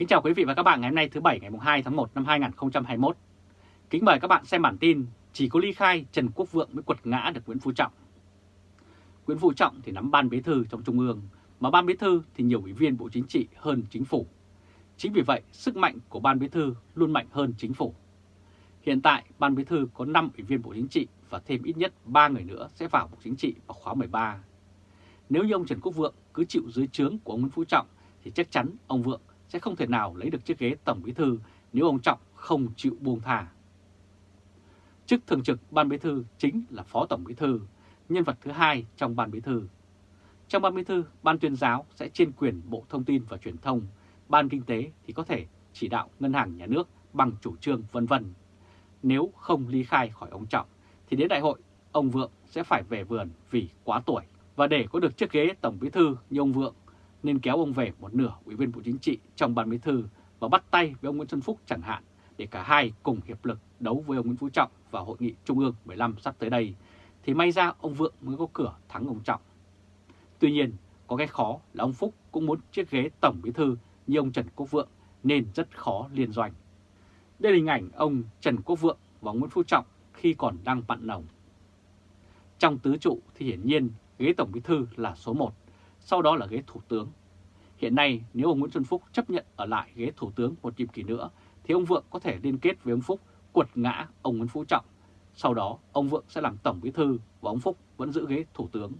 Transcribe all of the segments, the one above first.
Kính chào quý vị và các bạn ngày hôm nay thứ Bảy ngày 2 tháng 1 năm 2021. Kính mời các bạn xem bản tin Chỉ có ly khai Trần Quốc Vượng mới quật ngã được Nguyễn Phú Trọng. Nguyễn Phú Trọng thì nắm ban bí thư trong Trung ương, mà ban bí thư thì nhiều ủy viên Bộ Chính trị hơn chính phủ. Chính vì vậy, sức mạnh của ban bí thư luôn mạnh hơn chính phủ. Hiện tại, ban bí thư có 5 ủy viên Bộ Chính trị và thêm ít nhất 3 người nữa sẽ vào Bộ Chính trị vào khóa 13. Nếu như ông Trần Quốc Vượng cứ chịu dưới trướng của ông Nguyễn Phú Trọng thì chắc chắn ông Vượng sẽ không thể nào lấy được chiếc ghế Tổng Bí Thư nếu ông Trọng không chịu buông thả. Chức thường trực Ban Bí Thư chính là Phó Tổng Bí Thư, nhân vật thứ hai trong Ban Bí Thư. Trong Ban Bí Thư, Ban tuyên giáo sẽ trên quyền Bộ Thông tin và Truyền thông, Ban Kinh tế thì có thể chỉ đạo Ngân hàng Nhà nước bằng chủ trương vân vân. Nếu không ly khai khỏi ông Trọng thì đến đại hội ông Vượng sẽ phải về vườn vì quá tuổi. Và để có được chiếc ghế Tổng Bí Thư như ông Vượng nên kéo ông về một nửa ủy viên Bộ Chính trị trong ban bí thư và bắt tay với ông Nguyễn Xuân Phúc chẳng hạn để cả hai cùng hiệp lực đấu với ông Nguyễn Phú Trọng vào hội nghị Trung ương 15 sắp tới đây, thì may ra ông Vượng mới có cửa thắng ông Trọng. Tuy nhiên, có cái khó là ông Phúc cũng muốn chiếc ghế Tổng Bí Thư như ông Trần Quốc Vượng nên rất khó liên doanh. Đây là hình ảnh ông Trần Quốc Vượng và Nguyễn Phú Trọng khi còn đang bạn nồng. Trong tứ trụ thì hiển nhiên ghế Tổng Bí Thư là số 1, sau đó là ghế Thủ tướng. Hiện nay, nếu ông Nguyễn Xuân Phúc chấp nhận ở lại ghế Thủ tướng một nhiệm kỳ nữa, thì ông Vượng có thể liên kết với ông Phúc quật ngã ông Nguyễn Phú Trọng. Sau đó, ông Vượng sẽ làm Tổng Bí Thư và ông Phúc vẫn giữ ghế Thủ tướng.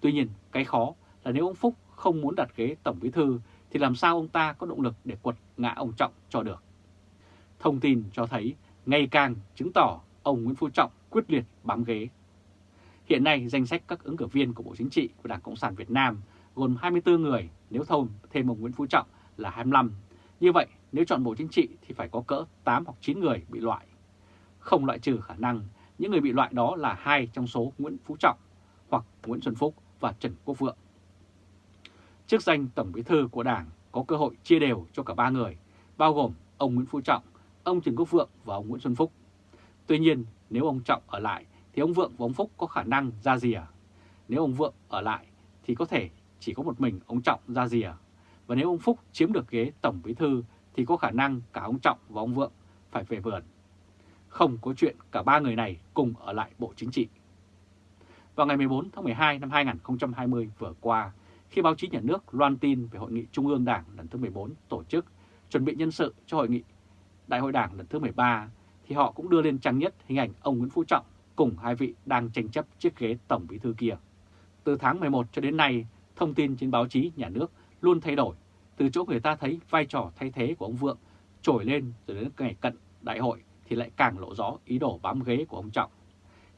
Tuy nhiên, cái khó là nếu ông Phúc không muốn đặt ghế Tổng Bí Thư, thì làm sao ông ta có động lực để quật ngã ông Trọng cho được. Thông tin cho thấy, ngày càng chứng tỏ ông Nguyễn Phú Trọng quyết liệt bám ghế. Hiện nay danh sách các ứng cử viên của Bộ Chính trị của Đảng Cộng sản Việt Nam gồm 24 người nếu thôn thêm ông Nguyễn Phú Trọng là 25. Như vậy nếu chọn Bộ Chính trị thì phải có cỡ 8 hoặc 9 người bị loại. Không loại trừ khả năng những người bị loại đó là hai trong số Nguyễn Phú Trọng hoặc Nguyễn Xuân Phúc và Trần Quốc Vượng. Chức danh Tổng Bí thư của Đảng có cơ hội chia đều cho cả ba người, bao gồm ông Nguyễn Phú Trọng, ông Trần Quốc Vượng và ông Nguyễn Xuân Phúc. Tuy nhiên, nếu ông Trọng ở lại thì ông Vượng và ông Phúc có khả năng ra rìa. Nếu ông Vượng ở lại thì có thể chỉ có một mình ông Trọng ra rìa. Và nếu ông Phúc chiếm được ghế Tổng Bí Thư thì có khả năng cả ông Trọng và ông Vượng phải về vườn. Không có chuyện cả ba người này cùng ở lại Bộ Chính trị. Vào ngày 14 tháng 12 năm 2020 vừa qua, khi báo chí nhà nước loan tin về Hội nghị Trung ương Đảng lần thứ 14 tổ chức chuẩn bị nhân sự cho Hội nghị Đại hội Đảng lần thứ 13, thì họ cũng đưa lên trang nhất hình ảnh ông Nguyễn Phú Trọng cùng hai vị đang tranh chấp chiếc ghế Tổng Bí Thư kia. Từ tháng 11 cho đến nay, thông tin trên báo chí nhà nước luôn thay đổi, từ chỗ người ta thấy vai trò thay thế của ông Vượng trồi lên rồi đến ngày cận đại hội thì lại càng lộ rõ ý đồ bám ghế của ông Trọng.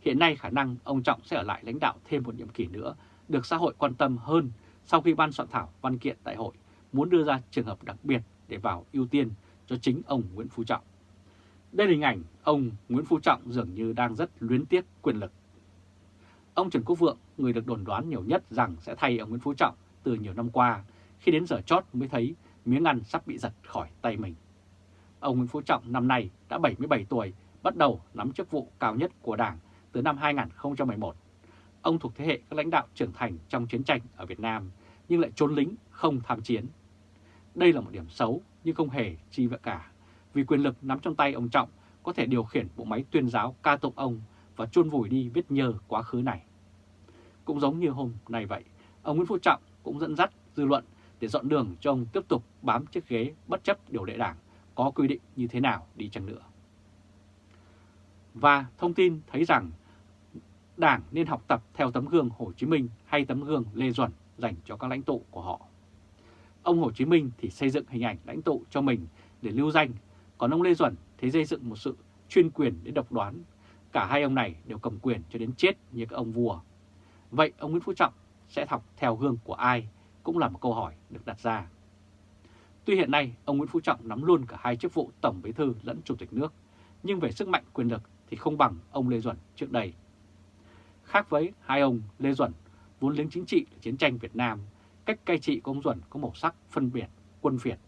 Hiện nay khả năng ông Trọng sẽ ở lại lãnh đạo thêm một nhiệm kỳ nữa được xã hội quan tâm hơn sau khi ban soạn thảo văn kiện đại hội muốn đưa ra trường hợp đặc biệt để vào ưu tiên cho chính ông Nguyễn Phú Trọng. Đây là hình ảnh ông Nguyễn Phú Trọng dường như đang rất luyến tiếc quyền lực. Ông Trần Quốc Vượng, người được đồn đoán nhiều nhất rằng sẽ thay ông Nguyễn Phú Trọng từ nhiều năm qua, khi đến giờ chót mới thấy miếng ăn sắp bị giật khỏi tay mình. Ông Nguyễn Phú Trọng năm nay đã 77 tuổi, bắt đầu nắm chức vụ cao nhất của Đảng từ năm 2011. Ông thuộc thế hệ các lãnh đạo trưởng thành trong chiến tranh ở Việt Nam, nhưng lại trốn lính không tham chiến. Đây là một điểm xấu nhưng không hề chi vậy cả vì quyền lực nắm trong tay ông Trọng có thể điều khiển bộ máy tuyên giáo ca tụng ông và chôn vùi đi vết nhơ quá khứ này. Cũng giống như hôm nay vậy, ông Nguyễn Phú Trọng cũng dẫn dắt dư luận để dọn đường cho ông tiếp tục bám chiếc ghế bất chấp điều lệ đảng có quy định như thế nào đi chăng nữa. Và thông tin thấy rằng Đảng nên học tập theo tấm gương Hồ Chí Minh hay tấm gương Lê Duẩn dành cho các lãnh tụ của họ. Ông Hồ Chí Minh thì xây dựng hình ảnh lãnh tụ cho mình để lưu danh còn ông Lê Duẩn thế xây dựng một sự chuyên quyền đến độc đoán. Cả hai ông này đều cầm quyền cho đến chết như các ông vua. Vậy ông Nguyễn Phú Trọng sẽ học theo gương của ai cũng là một câu hỏi được đặt ra. Tuy hiện nay ông Nguyễn Phú Trọng nắm luôn cả hai chức vụ Tổng Bí thư lẫn Chủ tịch nước, nhưng về sức mạnh quyền lực thì không bằng ông Lê Duẩn trước đây. Khác với hai ông Lê Duẩn, vốn lính chính trị chiến tranh Việt Nam, cách cai trị của ông Duẩn có màu sắc phân biệt, quân Việt,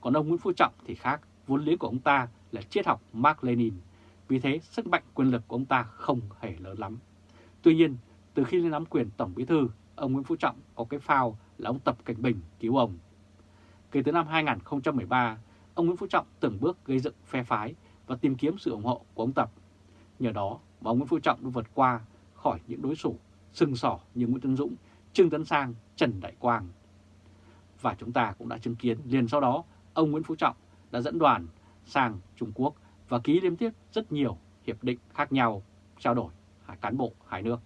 còn ông Nguyễn Phú Trọng thì khác, vốn liếng của ông ta là triết học Mark Lenin, vì thế sức mạnh quyền lực của ông ta không hề lớn lắm. Tuy nhiên, từ khi lên nắm quyền Tổng Bí Thư, ông Nguyễn Phú Trọng có cái phao là ông Tập Cảnh Bình cứu ông. Kể từ năm 2013, ông Nguyễn Phú Trọng từng bước gây dựng phe phái và tìm kiếm sự ủng hộ của ông Tập. Nhờ đó mà ông Nguyễn Phú Trọng đã vượt qua khỏi những đối thủ sưng sỏ như Nguyễn Tân Dũng, Trương Tấn Sang, Trần Đại Quang. Và chúng ta cũng đã chứng kiến liền sau đó ông Nguyễn Phú Trọng đã dẫn đoàn sang Trung Quốc và ký liên tiếp rất nhiều hiệp định khác nhau trao đổi cán bộ hai nước.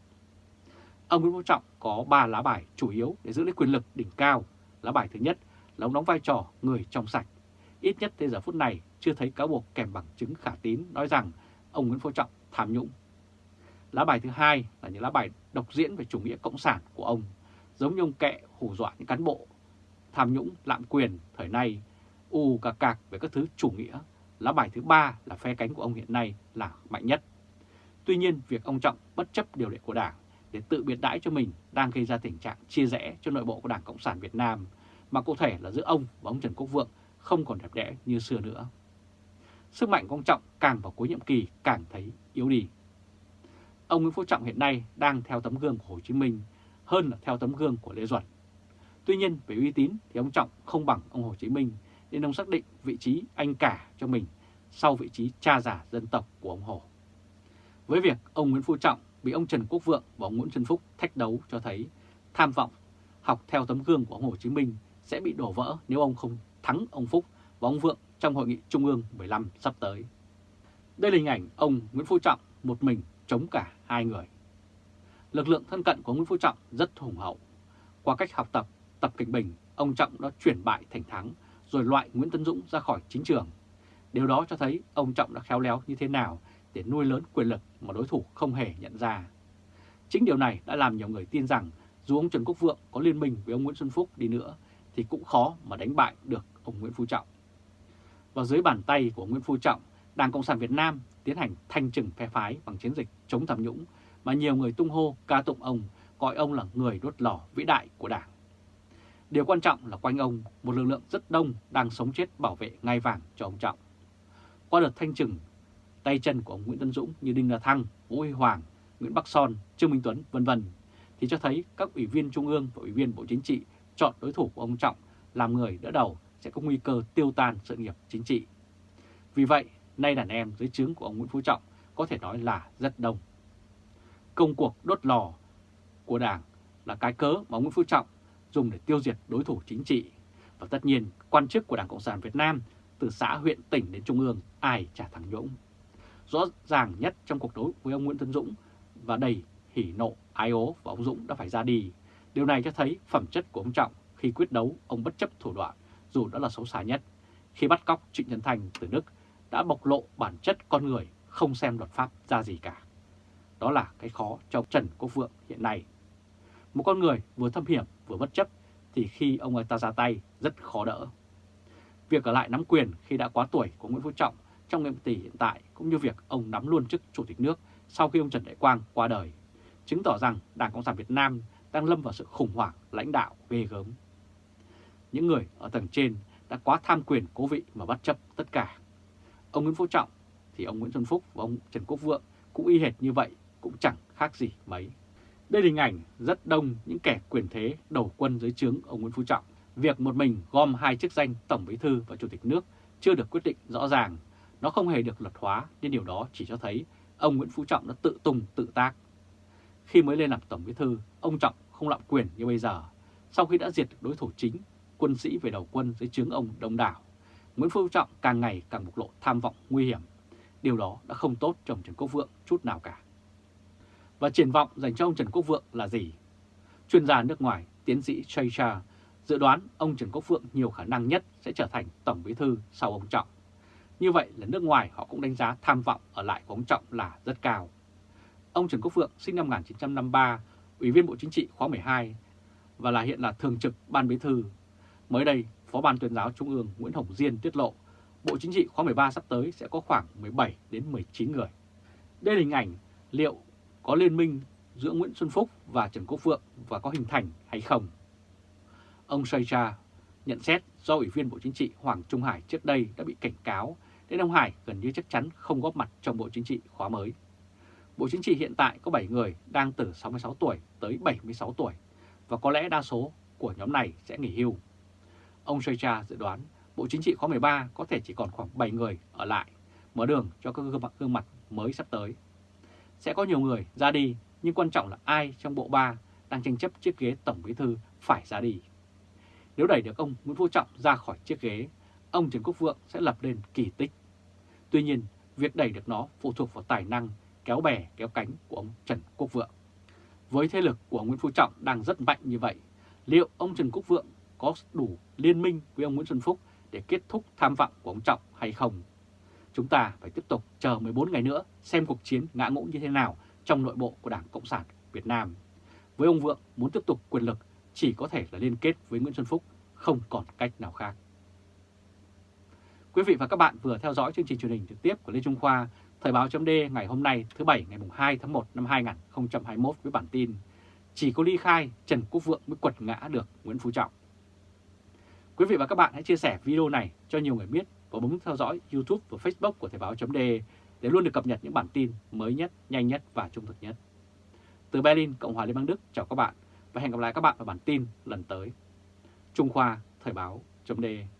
Ông Nguyễn Phú Trọng có 3 lá bài chủ yếu để giữ lấy quyền lực đỉnh cao. Lá bài thứ nhất là ông đóng vai trò người trong sạch. Ít nhất tới giờ phút này chưa thấy cáo buộc kèm bằng chứng khả tín nói rằng ông Nguyễn Phú Trọng tham nhũng. Lá bài thứ hai là những lá bài độc diễn về chủ nghĩa cộng sản của ông, giống như ông kệ hù dọa những cán bộ tham nhũng lạm quyền thời nay, u cà cạc về các thứ chủ nghĩa. Lá bài thứ ba là phe cánh của ông hiện nay là mạnh nhất. Tuy nhiên, việc ông Trọng bất chấp điều lệ của Đảng để tự biệt đãi cho mình đang gây ra tình trạng chia rẽ cho nội bộ của Đảng Cộng sản Việt Nam, mà cụ thể là giữa ông và ông Trần Quốc Vượng không còn đẹp đẽ như xưa nữa. Sức mạnh của ông Trọng càng vào cuối nhiệm kỳ càng thấy yếu đi. Ông Nguyễn Phú Trọng hiện nay đang theo tấm gương của Hồ Chí Minh hơn là theo tấm gương của Lê Duẩn. Tuy nhiên về uy tín thì ông Trọng không bằng ông Hồ Chí Minh nên ông xác định vị trí anh cả cho mình sau vị trí cha giả dân tộc của ông Hồ. Với việc ông Nguyễn Phú Trọng bị ông Trần Quốc Vượng và ông Nguyễn Xuân Phúc thách đấu cho thấy tham vọng học theo tấm gương của ông Hồ Chí Minh sẽ bị đổ vỡ nếu ông không thắng ông Phúc và ông Vượng trong Hội nghị Trung ương 15 sắp tới. Đây là hình ảnh ông Nguyễn Phú Trọng một mình chống cả hai người. Lực lượng thân cận của Nguyễn Phú Trọng rất hùng hậu. Qua cách học tập, Tập kịch Bình, ông Trọng đã chuyển bại thành thắng rồi loại Nguyễn Tân Dũng ra khỏi chính trường. Điều đó cho thấy ông Trọng đã khéo léo như thế nào để nuôi lớn quyền lực mà đối thủ không hề nhận ra. Chính điều này đã làm nhiều người tin rằng dù ông Trần Quốc Vượng có liên minh với ông Nguyễn Xuân Phúc đi nữa thì cũng khó mà đánh bại được ông Nguyễn Phú Trọng. Và dưới bàn tay của Nguyễn Phú Trọng, Đảng Cộng sản Việt Nam tiến hành thanh trừng phe phái bằng chiến dịch chống tham nhũng mà nhiều người tung hô ca tụng ông, gọi ông là người đốt lò vĩ đại của Đảng. Điều quan trọng là quanh ông, một lực lượng rất đông đang sống chết bảo vệ ngai vàng cho ông Trọng. Qua đợt thanh trừng, tay chân của ông Nguyễn Tân Dũng như Đinh La Thăng, Vũ Huy Hoàng, Nguyễn Bắc Son, Trương Minh Tuấn, vân vân thì cho thấy các ủy viên Trung ương và ủy viên Bộ Chính trị chọn đối thủ của ông Trọng làm người đỡ đầu sẽ có nguy cơ tiêu tan sự nghiệp chính trị. Vì vậy, nay đàn em dưới trướng của ông Nguyễn Phú Trọng có thể nói là rất đông. Công cuộc đốt lò của Đảng là cái cớ mà ông Nguyễn Phú Trọng dùng để tiêu diệt đối thủ chính trị. Và tất nhiên, quan chức của Đảng Cộng sản Việt Nam từ xã, huyện, tỉnh đến Trung ương ai trả thằng Dũng. Rõ ràng nhất trong cuộc đối với ông Nguyễn Tân Dũng và đầy hỉ nộ, ái ố và ông Dũng đã phải ra đi. Điều này cho thấy phẩm chất của ông Trọng khi quyết đấu ông bất chấp thủ đoạn dù đã là xấu xa nhất. Khi bắt cóc Trịnh Nhân Thành từ Đức đã bộc lộ bản chất con người không xem luật pháp ra gì cả. Đó là cái khó cho Trần Quốc Vượng hiện nay. Một con người vừa thâm hiểm vừa bất chấp thì khi ông ấy ta ra tay rất khó đỡ. Việc ở lại nắm quyền khi đã quá tuổi của Nguyễn Phú Trọng trong nhiệm kỳ hiện tại cũng như việc ông nắm luôn chức Chủ tịch nước sau khi ông Trần Đại Quang qua đời, chứng tỏ rằng Đảng Cộng sản Việt Nam đang lâm vào sự khủng hoảng lãnh đạo ghê gớm. Những người ở tầng trên đã quá tham quyền cố vị mà bất chấp tất cả. Ông Nguyễn Phú Trọng thì ông Nguyễn Xuân Phúc và ông Trần Quốc Vượng cũng y hệt như vậy, cũng chẳng khác gì mấy. Đây là hình ảnh rất đông những kẻ quyền thế đầu quân dưới trướng ông Nguyễn Phú Trọng. Việc một mình gom hai chức danh Tổng Bí Thư và Chủ tịch nước chưa được quyết định rõ ràng. Nó không hề được luật hóa nên điều đó chỉ cho thấy ông Nguyễn Phú Trọng đã tự tung tự tác. Khi mới lên làm Tổng Bí Thư, ông Trọng không lạm quyền như bây giờ. Sau khi đã diệt được đối thủ chính, quân sĩ về đầu quân dưới trướng ông đông đảo, Nguyễn Phú Trọng càng ngày càng bộc lộ tham vọng nguy hiểm. Điều đó đã không tốt cho ông Trần Quốc Vượng chút nào cả. Và triển vọng dành cho ông Trần Quốc Vượng là gì? Chuyên gia nước ngoài, tiến sĩ Chaycha dự đoán ông Trần Quốc Vượng nhiều khả năng nhất sẽ trở thành Tổng Bí Thư sau ông Trọng. Như vậy là nước ngoài họ cũng đánh giá tham vọng ở lại của ông Trọng là rất cao. Ông Trần Quốc Vượng sinh năm 1953, Ủy viên Bộ Chính trị khóa 12 và là hiện là Thường trực Ban Bí Thư. Mới đây, Phó Ban tuyên giáo Trung ương Nguyễn Hồng Diên tiết lộ Bộ Chính trị khóa 13 sắp tới sẽ có khoảng 17 đến 19 người. Đây là hình ảnh liệu có liên minh giữa Nguyễn Xuân Phúc và Trần Quốc Vượng và có hình thành hay không. Ông Saycha nhận xét do Ủy viên Bộ Chính trị Hoàng Trung Hải trước đây đã bị cảnh cáo nên ông Hải gần như chắc chắn không góp mặt trong Bộ Chính trị khóa mới. Bộ Chính trị hiện tại có 7 người đang từ 66 tuổi tới 76 tuổi và có lẽ đa số của nhóm này sẽ nghỉ hưu. ông Shoicha dự đoán Bộ Chính trị khóa 13 có thể chỉ còn khoảng 7 người ở lại, mở đường cho các gương mặt, gương mặt mới sắp tới. Sẽ có nhiều người ra đi, nhưng quan trọng là ai trong bộ ba đang tranh chấp chiếc ghế Tổng Bí Thư phải ra đi. Nếu đẩy được ông Nguyễn Phú Trọng ra khỏi chiếc ghế, ông Trần Quốc Vượng sẽ lập nên kỳ tích. Tuy nhiên, việc đẩy được nó phụ thuộc vào tài năng kéo bè kéo cánh của ông Trần Quốc Vượng. Với thế lực của Nguyễn Phú Trọng đang rất mạnh như vậy, liệu ông Trần Quốc Vượng có đủ liên minh với ông Nguyễn Xuân Phúc để kết thúc tham vọng của ông Trọng hay không? Chúng ta phải tiếp tục chờ 14 ngày nữa xem cuộc chiến ngã ngũ như thế nào trong nội bộ của Đảng Cộng sản Việt Nam. Với ông Vượng muốn tiếp tục quyền lực chỉ có thể là liên kết với Nguyễn Xuân Phúc, không còn cách nào khác. Quý vị và các bạn vừa theo dõi chương trình truyền hình trực tiếp của Lê Trung Khoa, Thời báo chấm ngày hôm nay thứ Bảy ngày 2 tháng 1 năm 2021 với bản tin Chỉ có ly khai Trần Quốc Vượng mới quật ngã được Nguyễn Phú Trọng. Quý vị và các bạn hãy chia sẻ video này cho nhiều người biết và bấm theo dõi YouTube và Facebook của Thời báo .de để luôn được cập nhật những bản tin mới nhất, nhanh nhất và trung thực nhất. Từ Berlin, Cộng hòa Liên bang Đức, chào các bạn và hẹn gặp lại các bạn ở bản tin lần tới. Trung Khoa, Thời báo .de.